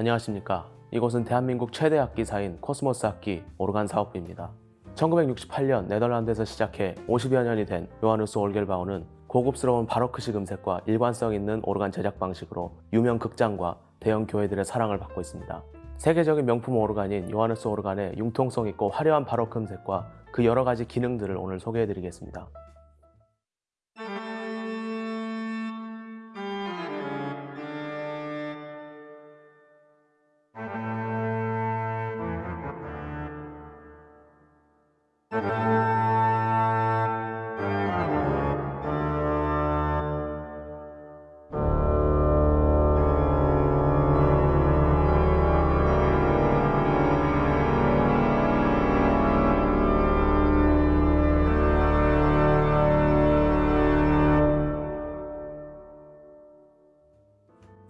안녕하십니까. 이곳은 대한민국 최대 악기사인 코스모스 악기 오르간 사업부입니다. 1968년 네덜란드에서 시작해 50여 년이 된 요하누스 Orgelbouw는 고급스러운 바로크식 음색과 일관성 있는 오르간 제작 방식으로 유명 극장과 대형 교회들의 사랑을 받고 있습니다. 세계적인 명품 오르간인 요하누스 오르간의 융통성 있고 화려한 바로크 음색과 그 여러 가지 기능들을 오늘 소개해 드리겠습니다.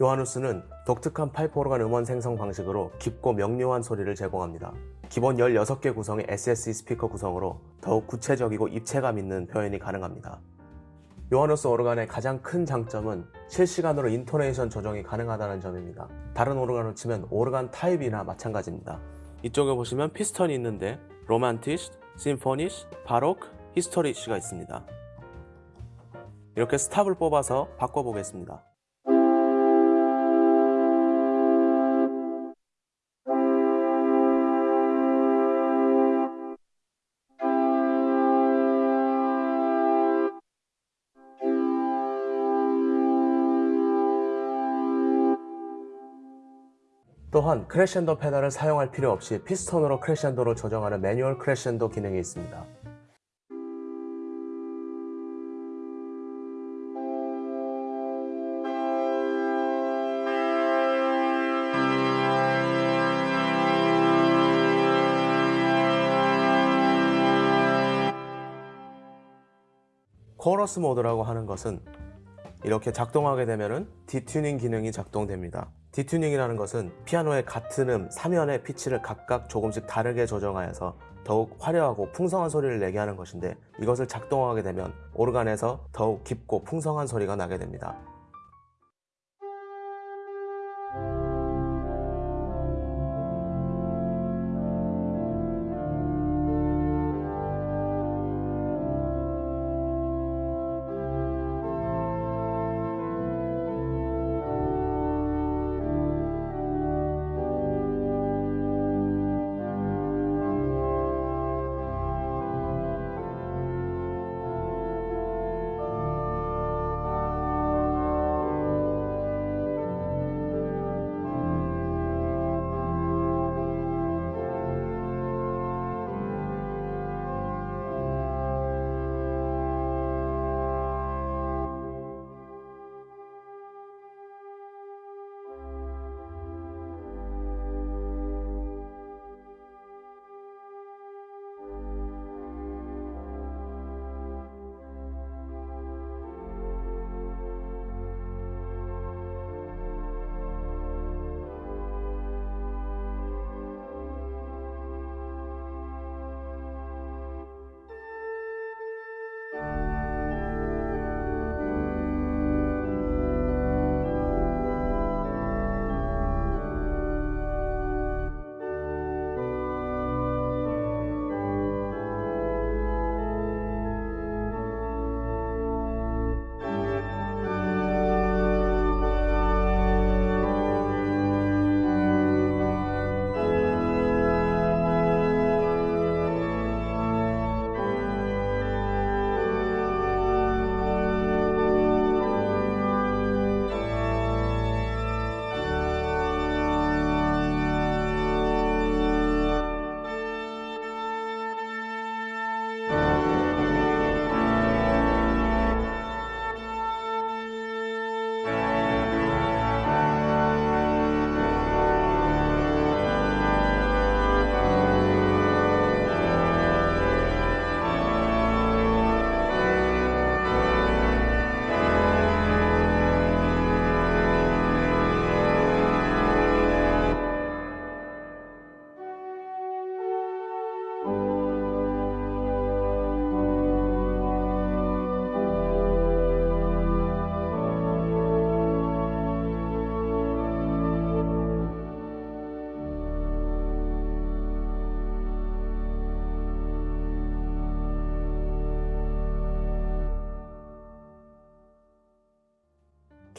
요하누스는 독특한 파이프 오르간 음원 생성 방식으로 깊고 명료한 소리를 제공합니다. 기본 16개 구성의 SSE 스피커 구성으로 더욱 구체적이고 입체감 있는 표현이 가능합니다. 요하누스 오르간의 가장 큰 장점은 실시간으로 인토네이션 조정이 가능하다는 점입니다. 다른 오르간으로 치면 오르간 타입이나 마찬가지입니다. 이쪽에 보시면 피스턴이 있는데 Romantisch, Symphonisch, 바로크, Historisch가 있습니다. 이렇게 스탑을 뽑아서 바꿔보겠습니다. 또한 크레셴도 페달을 사용할 필요 없이 피스톤으로 크레셴도를 조정하는 매뉴얼 크레셴도 기능이 있습니다. 코러스 모드라고 하는 것은 이렇게 작동하게 되면 detuning 기능이 작동됩니다. detuning이라는 것은 피아노의 같은 음 3연의 피치를 각각 조금씩 다르게 조정하여서 더욱 화려하고 풍성한 소리를 내게 하는 것인데 이것을 작동하게 되면 오르간에서 더욱 깊고 풍성한 소리가 나게 됩니다.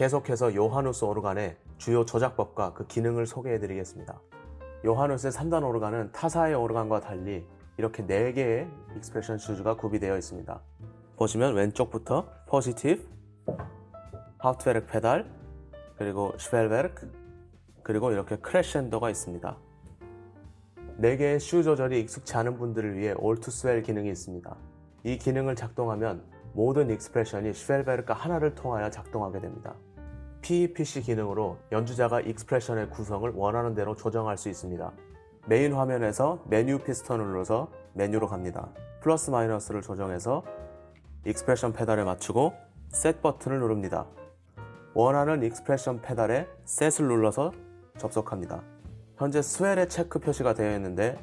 계속해서 요하누스 오르간의 주요 조작법과 그 기능을 소개해 드리겠습니다. 요하누스의 3단 오르간은 타사의 오르간과 달리 이렇게 4개의 expression shoes가 구비되어 있습니다. 보시면 왼쪽부터 Positiv, Hauptwerk 페달, 그리고 Schwellwerk, 그리고 이렇게 크레셴도가 있습니다. 4개의 shoe 조절이 익숙치 않은 분들을 위해 all to swell 기능이 있습니다. 이 기능을 작동하면 모든 expression이 Schwellwerk 하나를 통하여 작동하게 됩니다. PEPC 기능으로 연주자가 expression의 구성을 원하는 대로 조정할 수 있습니다. 메인 화면에서 메뉴 피스톤을 눌러서 메뉴로 갑니다. 플러스 마이너스를 조정해서 expression 페달에 맞추고 set 버튼을 누릅니다. 원하는 expression 페달에 set을 눌러서 접속합니다. 현재 swell의 체크 표시가 되어 있는데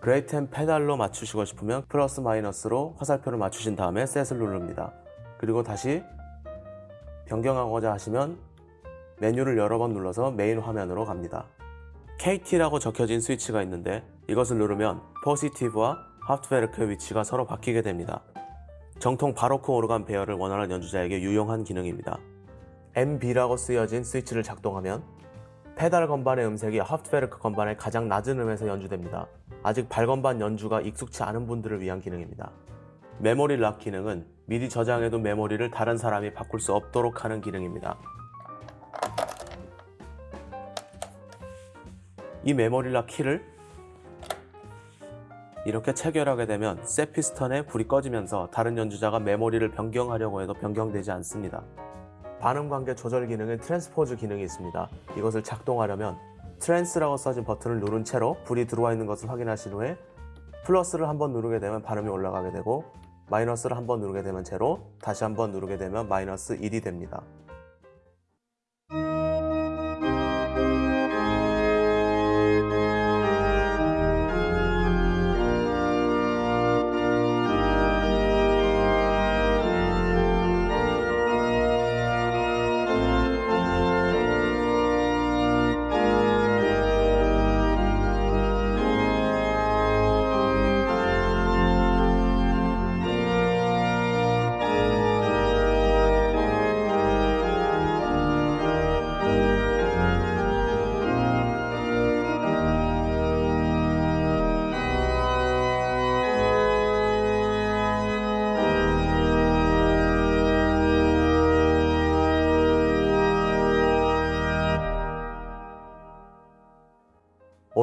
great 페달로 맞추시고 싶으면 플러스 마이너스로 화살표를 맞추신 다음에 set을 누릅니다. 그리고 다시 변경하고자 하시면 메뉴를 여러 번 눌러서 메인 화면으로 갑니다. KT라고 적혀진 스위치가 있는데 이것을 누르면 Positiv와 Hauptwerk의 위치가 서로 바뀌게 됩니다. 정통 바로크 오르간 배열을 원하는 연주자에게 유용한 기능입니다. MB라고 쓰여진 스위치를 작동하면 페달 건반의 음색이 Hauptwerk 건반의 가장 낮은 음에서 연주됩니다. 아직 발건반 연주가 익숙치 않은 분들을 위한 기능입니다. 메모리 lock 기능은 미리 저장해둔 메모리를 다른 사람이 바꿀 수 없도록 하는 기능입니다. 이 메모리 lock 키를 이렇게 체결하게 되면 set 피스턴에 불이 꺼지면서 다른 연주자가 메모리를 변경하려고 해도 변경되지 않습니다. 반음 관계 조절 기능은 transpose 기능이 있습니다. 이것을 작동하려면 trans라고 써진 버튼을 누른 채로 불이 들어와 있는 것을 확인하신 후에 플러스를 한번 누르게 되면 반음이 올라가게 되고 마이너스를 한번 누르게 되면 제로, 다시 한번 누르게 되면 마이너스 1이 됩니다.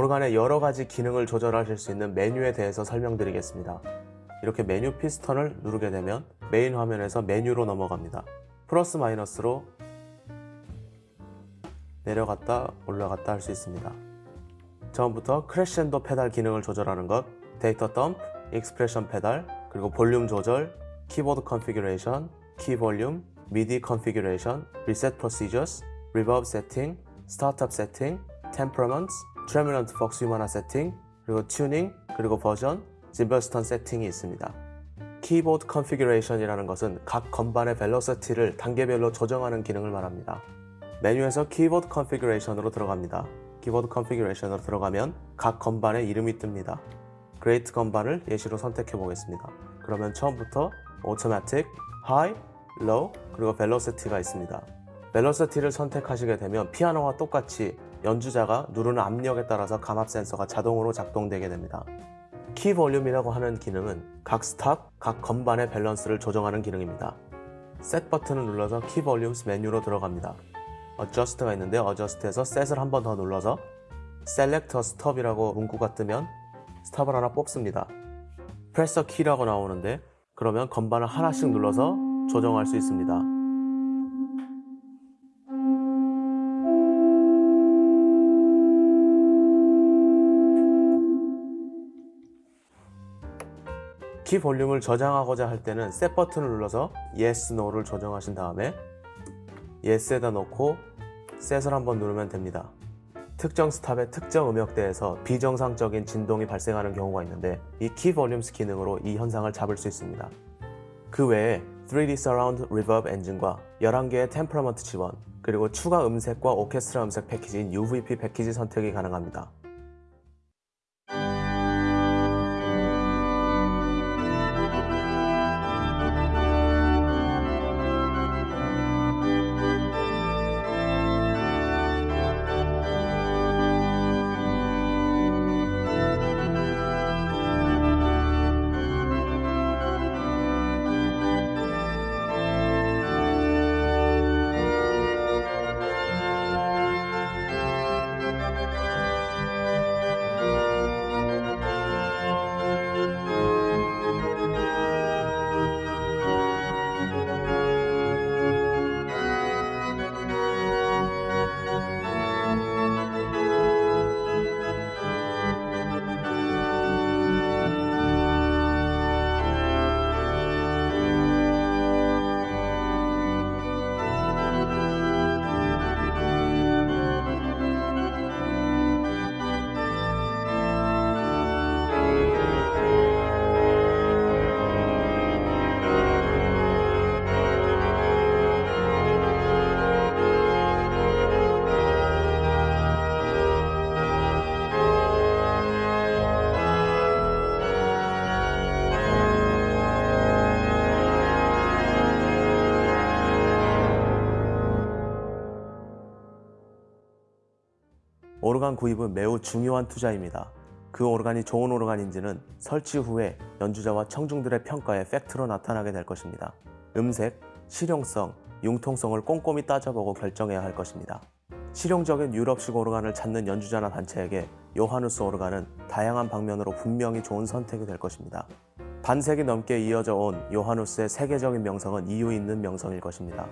오르간의 여러 가지 기능을 조절하실 수 있는 메뉴에 대해서 설명드리겠습니다. 이렇게 메뉴 피스턴을 누르게 되면 메인 화면에서 메뉴로 넘어갑니다. 플러스 마이너스로 내려갔다 올라갔다 할 수 있습니다. 처음부터 크레셴도 페달 기능을 조절하는 것, 데이터 덤프, expression 페달, 그리고 볼륨 조절, 키보드 configuration, 키 볼륨, 미디 configuration, reset procedures, reverb 세팅, startup 세팅, temperament, tremulant vox humana 세팅, 그리고 튜닝, 그리고 버전, zimbelstern 세팅이 있습니다. 키보드 configuration이라는 것은 각 건반의 velocity를 단계별로 조정하는 기능을 말합니다. 메뉴에서 키보드 configuration으로 들어갑니다. 키보드 configuration으로 들어가면 각 건반의 이름이 뜹니다. Great 건반을 예시로 선택해 보겠습니다. 그러면 처음부터 automatic, high, low, 그리고 velocity가 있습니다. velocity를 선택하시게 되면 피아노와 똑같이 연주자가 누르는 압력에 따라서 감압 센서가 자동으로 작동되게 됩니다. key volume이라고 하는 기능은 각 stop, 각 건반의 밸런스를 조정하는 기능입니다. set 버튼을 눌러서 key volumes 메뉴로 들어갑니다. adjust가 있는데 adjust에서 set을 한 번 더 눌러서 select a stop이라고 문구가 뜨면 stop을 하나 뽑습니다. press a key라고 나오는데 그러면 건반을 하나씩 눌러서 조정할 수 있습니다. key volume을 저장하고자 할 때는 set 버튼을 눌러서 Yes, No를 조정하신 다음에 Yes에다 놓고 set을 한번 누르면 됩니다. 특정 stop의 특정 음역대에서 비정상적인 진동이 발생하는 경우가 있는데 이 key volumes 기능으로 이 현상을 잡을 수 있습니다. 그 외에 3D Surround Reverb 엔진과 11개의 템퍼먼트 지원 그리고 추가 음색과 오케스트라 음색 패키지인 UVP 패키지 선택이 가능합니다. 오르간 구입은 매우 중요한 투자입니다. 그 오르간이 좋은 오르간인지는 설치 후에 연주자와 청중들의 평가에 팩트로 나타나게 될 것입니다. 음색, 실용성, 융통성을 꼼꼼히 따져보고 결정해야 할 것입니다. 실용적인 유럽식 오르간을 찾는 연주자나 단체에게 요하누스 오르간은 다양한 방면으로 분명히 좋은 선택이 될 것입니다. 반세기 넘게 이어져 온 요하누스의 세계적인 명성은 이유 있는 명성일 것입니다.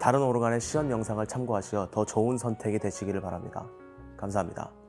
다른 오르간의 시연 영상을 참고하시어 더 좋은 선택이 되시기를 바랍니다. 감사합니다.